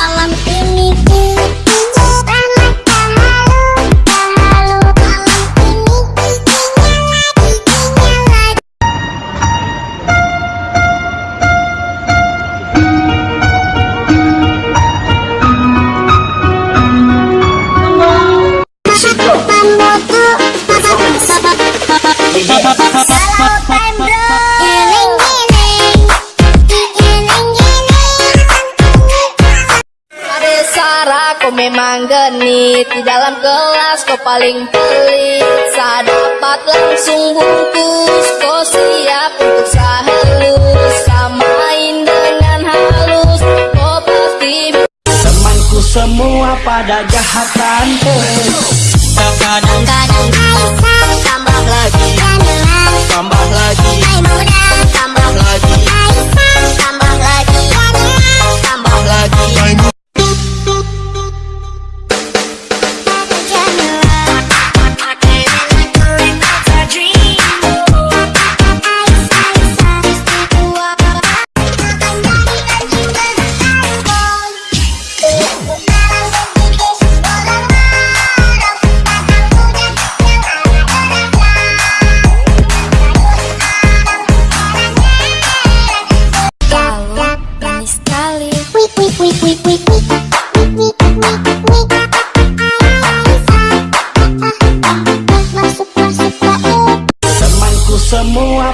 Malam ini kau memang genit Di dalam kelas kau paling pelit. Saat dapat langsung bungkus Kau siap untuk sahalus Samain dengan halus Kau pasti Temanku semua pada jahatan Kadang-kadang Aisyah tambah lagi. tambah lagi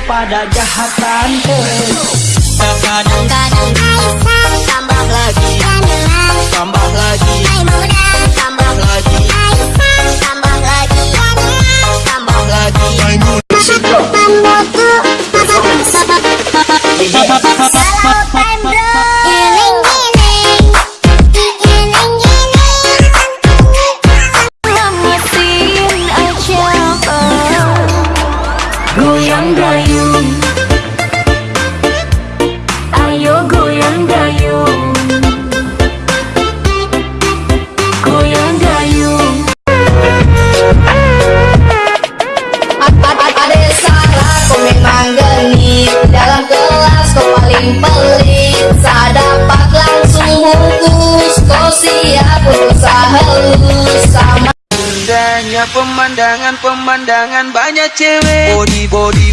pada jahatan Goyang gayung. Ayo goyang gayung. Goyang gayung. Ade Sarah, kau memang genit dalam kelas kau paling pelit Saat dapat langsung bungkus Kau siap untuk sahalus Sama Indahnya pemandangan pemandangan banyak cewek. Body body